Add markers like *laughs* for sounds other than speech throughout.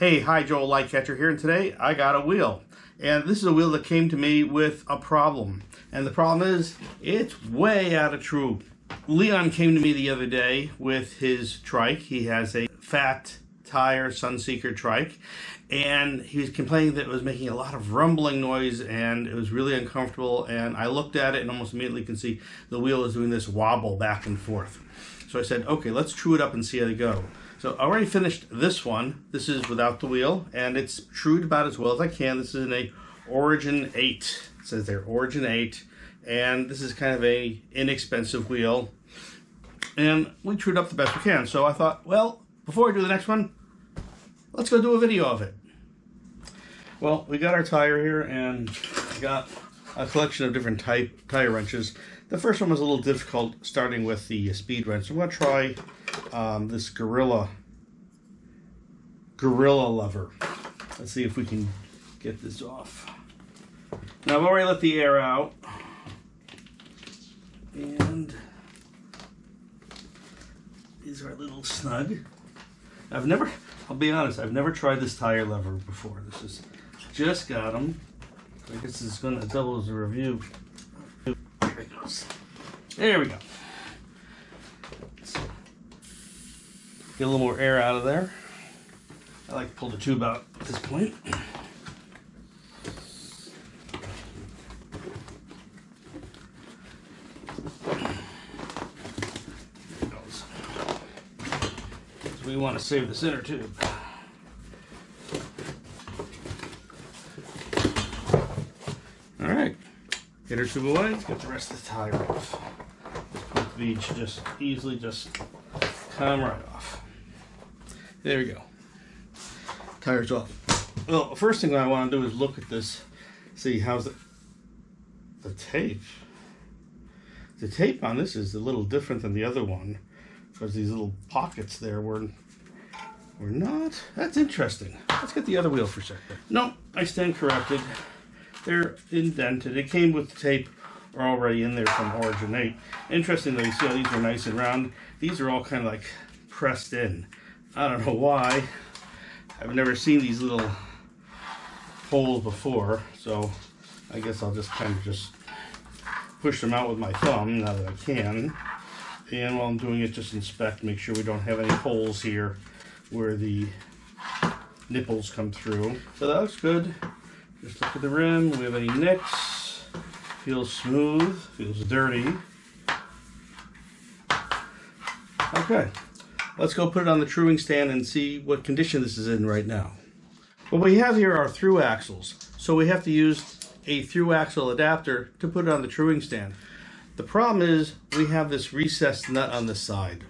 Hey, hi, Joel Lightcatcher here, and today I got a wheel. And this is a wheel that came to me with a problem. And the problem is, it's way out of true. Leon came to me the other day with his trike. He has a fat tire Sunseeker trike and he was complaining that it was making a lot of rumbling noise and it was really uncomfortable and I looked at it and almost immediately can see the wheel is doing this wobble back and forth. So I said, okay, let's true it up and see how they go. So I already finished this one. This is without the wheel and it's trued about as well as I can. This is in a Origin 8. It says there Origin 8 and this is kind of a inexpensive wheel and we trued up the best we can. So I thought, well, before I do the next one, let's go do a video of it. Well, we got our tire here and got a collection of different type tire wrenches. The first one was a little difficult starting with the speed wrench. I'm going to try um, this Gorilla Gorilla lever. Let's see if we can get this off. Now I've already let the air out. And these are a little snug. I've never, I'll be honest, I've never tried this tire lever before. This is just got them. I guess going to double as a review. There it goes. There we go. Get a little more air out of there. I like to pull the tube out at this point. we want to save the center tube. Alright. Inner tube away, get the rest of the tire off. This should just easily just come right off. There we go. Tire's off. Well, first thing I want to do is look at this, see how's the, the tape. The tape on this is a little different than the other one because these little pockets there were were not. That's interesting. Let's get the other wheel for a second. No, I stand corrected. They're indented. It came with the tape are already in there from Origin 8. Interestingly, you see how these are nice and round? These are all kind of like pressed in. I don't know why. I've never seen these little holes before, so I guess I'll just kind of just push them out with my thumb now that I can. And while I'm doing it, just inspect, make sure we don't have any holes here where the nipples come through. So that looks good. Just look at the rim. We have any nicks. Feels smooth. Feels dirty. Okay. Let's go put it on the truing stand and see what condition this is in right now. What we have here are through axles. So we have to use a through axle adapter to put it on the truing stand. The problem is we have this recessed nut on the side.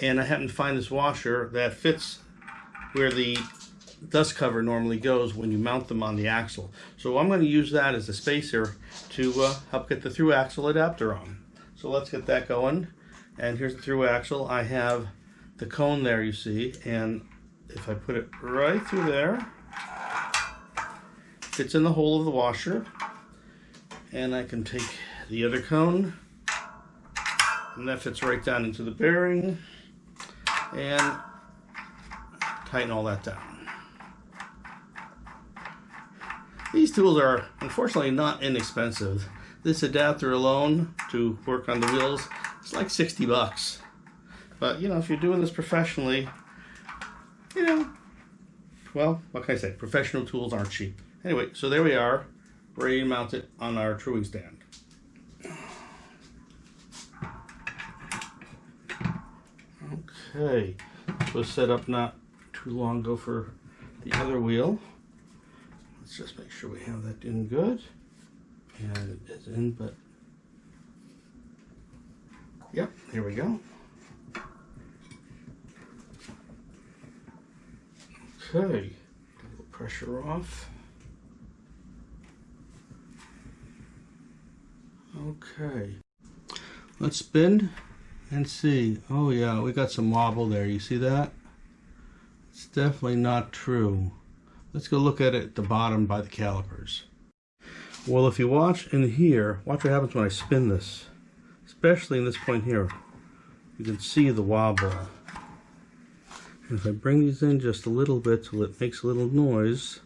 And I happen to find this washer that fits where the dust cover normally goes when you mount them on the axle. So I'm going to use that as a spacer to uh, help get the through axle adapter on. So let's get that going. And here's the through axle. I have the cone there you see and if I put it right through there fits in the hole of the washer and I can take the other cone and that fits right down into the bearing and tighten all that down. These tools are unfortunately not inexpensive. This adapter alone to work on the wheels is like 60 bucks. But you know, if you're doing this professionally, you know, well, what can I say? Professional tools aren't cheap. Anyway, so there we are, ready to mount it on our truing stand. Okay, was set up not too long ago for the other wheel. Let's just make sure we have that in good. And it is in, but yep, here we go. Okay, pressure off. Okay, let's spin and see. Oh yeah, we got some wobble there. You see that? It's definitely not true. Let's go look at it at the bottom by the calipers. Well, if you watch in here, watch what happens when I spin this. Especially in this point here. You can see the wobble. If I bring these in just a little bit till it makes a little noise,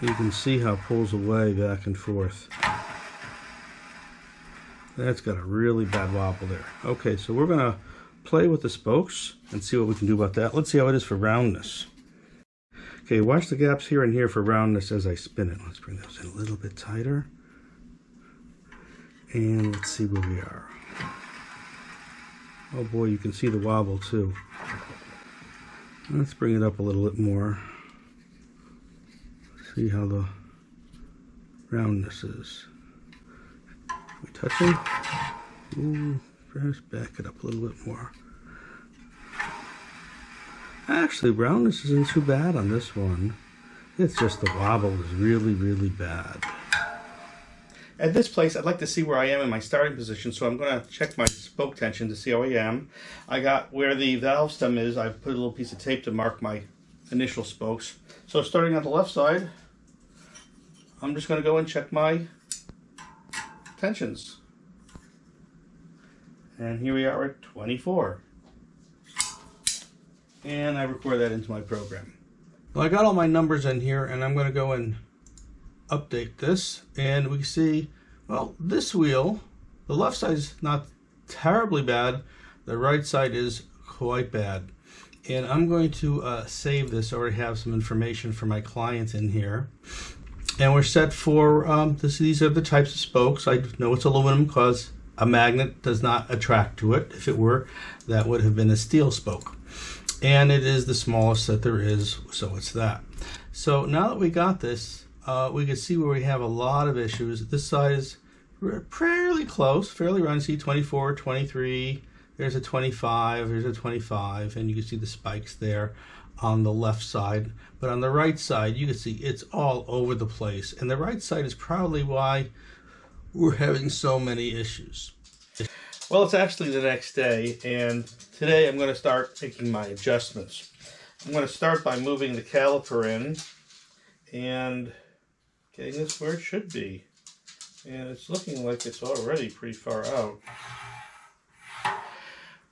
you can see how it pulls away back and forth. That's got a really bad wobble there. Okay, so we're gonna play with the spokes and see what we can do about that. Let's see how it is for roundness. Okay, watch the gaps here and here for roundness as I spin it. Let's bring those in a little bit tighter. And let's see where we are. Oh boy, you can see the wobble too. Let's bring it up a little bit more. See how the roundness is. We touching? Ooh, perhaps back it up a little bit more. Actually, roundness isn't too bad on this one. It's just the wobble is really, really bad. At this place, I'd like to see where I am in my starting position, so I'm going to check my spoke tension to see how I am. I got where the valve stem is, I've put a little piece of tape to mark my initial spokes. So starting on the left side, I'm just going to go and check my tensions. And here we are at 24. And I record that into my program. Well, I got all my numbers in here and I'm going to go and update this and we see, well, this wheel, the left side is not terribly bad. The right side is quite bad. And I'm going to uh, save this. I already have some information for my client in here. And we're set for, um, this, these are the types of spokes. I know it's aluminum because a magnet does not attract to it. If it were, that would have been a steel spoke. And it is the smallest that there is, so it's that. So now that we got this, uh, we can see where we have a lot of issues. This side is fairly close, fairly around. See 24, 23, there's a 25, there's a 25, and you can see the spikes there on the left side. But on the right side, you can see it's all over the place. And the right side is probably why we're having so many issues. Well, it's actually the next day, and today I'm going to start making my adjustments. I'm going to start by moving the caliper in and getting this where it should be. And it's looking like it's already pretty far out.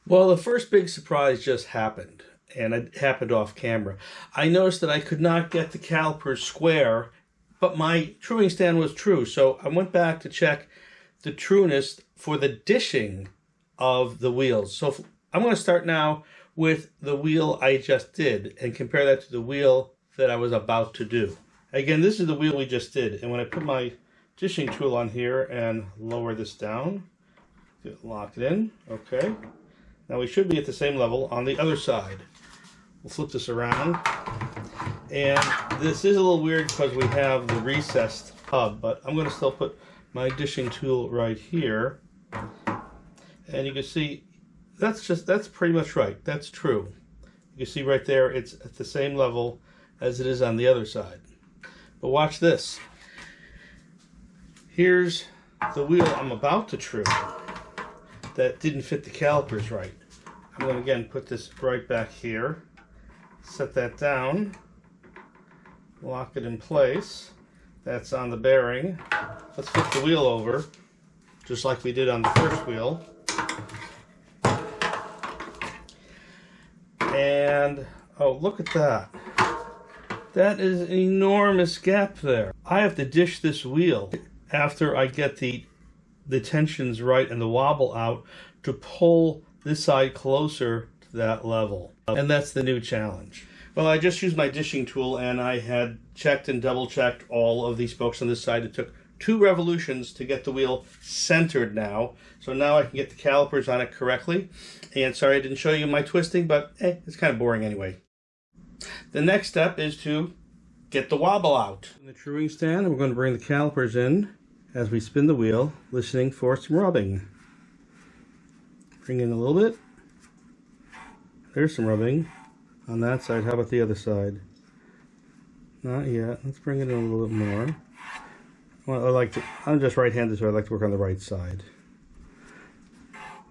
Well, the first big surprise just happened, and it happened off camera. I noticed that I could not get the caliper square, but my truing stand was true. So I went back to check the trueness for the dishing of the wheels. So I'm going to start now with the wheel I just did and compare that to the wheel that I was about to do. Again, this is the wheel we just did. And when I put my dishing tool on here and lower this down, lock it in, okay. Now we should be at the same level on the other side. We'll flip this around. And this is a little weird because we have the recessed hub, but I'm going to still put my dishing tool right here. And you can see that's just, that's pretty much right. That's true. You can see right there, it's at the same level as it is on the other side. But watch this. Here's the wheel I'm about to true that didn't fit the calipers right. I'm going to again put this right back here, set that down, lock it in place. That's on the bearing. Let's flip the wheel over, just like we did on the first wheel. And, oh, look at that. That is an enormous gap there. I have to dish this wheel after I get the, the tensions right and the wobble out to pull this side closer to that level. And that's the new challenge. Well, I just used my dishing tool and I had checked and double checked all of these spokes on this side. It took two revolutions to get the wheel centered now. So now I can get the calipers on it correctly. And sorry I didn't show you my twisting, but eh, it's kind of boring anyway. The next step is to get the wobble out. In the truing stand, we're going to bring the calipers in as we spin the wheel, listening for some rubbing. Bring in a little bit. There's some rubbing on that side. How about the other side? Not yet. Let's bring it in a little bit more. Well, I like to, I'm just right-handed, so I like to work on the right side.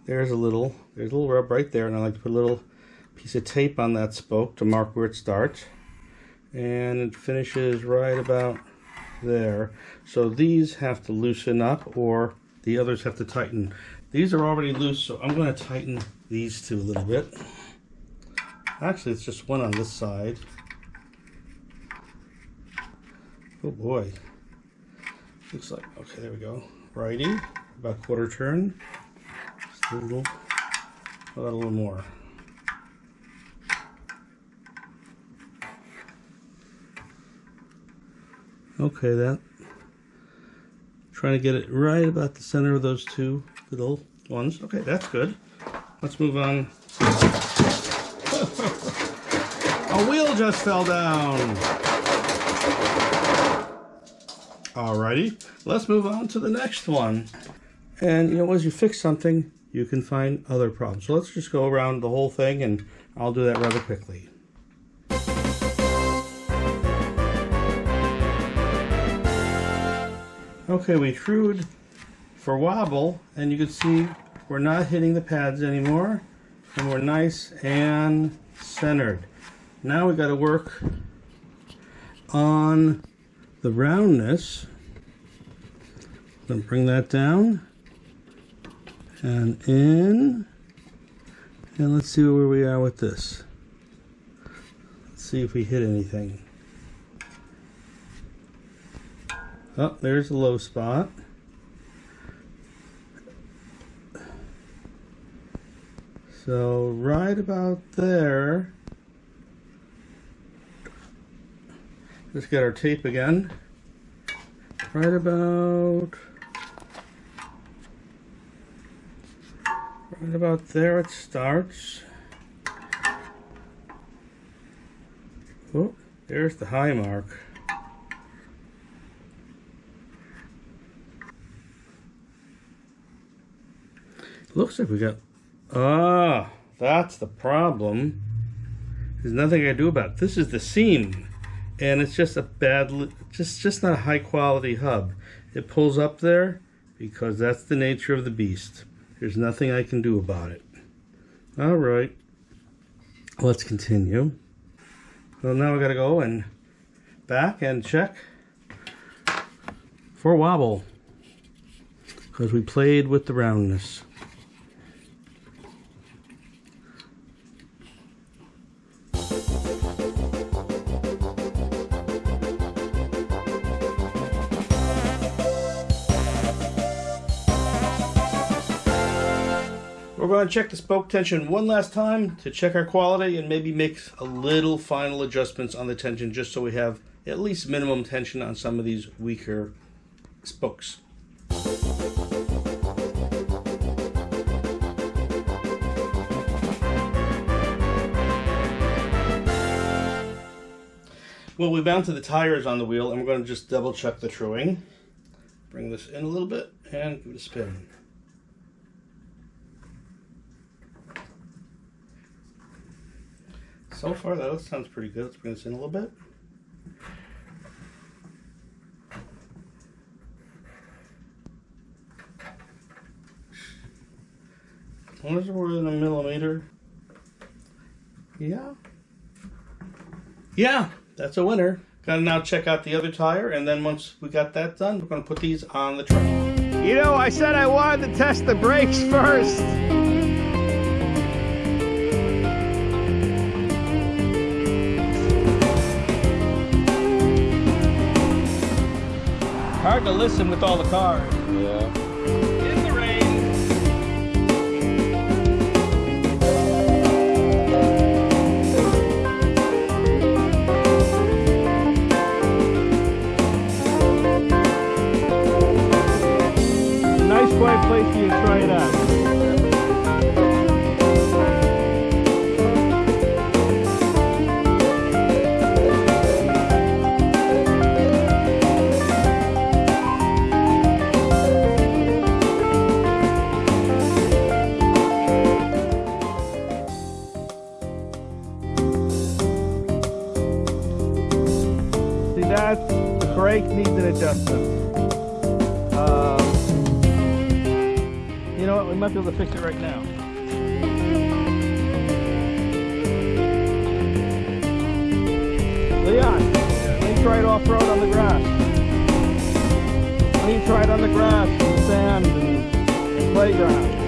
There's a little, there's a little rub right there, and I like to put a little piece of tape on that spoke to mark where it starts. And it finishes right about there. So these have to loosen up or the others have to tighten. These are already loose, so I'm going to tighten these two a little bit. Actually, it's just one on this side. Oh boy. Looks like, okay, there we go. Righty, about quarter turn. Just a little, a little more. Okay, that. Trying to get it right about the center of those two little ones. Okay, that's good. Let's move on. *laughs* A wheel just fell down. Alrighty, let's move on to the next one. And you know, as you fix something, you can find other problems. So let's just go around the whole thing and I'll do that rather quickly. Okay, we trued for wobble and you can see we're not hitting the pads anymore and we're nice and centered. Now we got to work on the roundness. Then bring that down and in. And let's see where we are with this. Let's see if we hit anything. Oh, there's a low spot. So right about there, let's get our tape again. Right about, right about there it starts. Oh, there's the high mark. Looks like we got, ah, that's the problem. There's nothing I can do about it. This is the seam, and it's just a bad, just, just not a high quality hub. It pulls up there because that's the nature of the beast. There's nothing I can do about it. All right, let's continue. Well, now we gotta go and back and check for wobble because we played with the roundness. Going to check the spoke tension one last time to check our quality and maybe make a little final adjustments on the tension just so we have at least minimum tension on some of these weaker spokes. Well, we mounted the tires on the wheel and we're going to just double check the truing. Bring this in a little bit and give it a spin. So far, that sounds pretty good. Let's bring this in a little bit. As we're in a millimeter. Yeah. Yeah, that's a winner. Gotta now check out the other tire, and then once we got that done, we're gonna put these on the truck. You know, I said I wanted to test the brakes *laughs* first. To listen with all the cars. Yeah. In the. Nice quiet place for you to try it out. Needs an. Um, you know what? We might be able to fix it right now. Leon, try it off-road on the grass? Try it on the grass and sand and playground.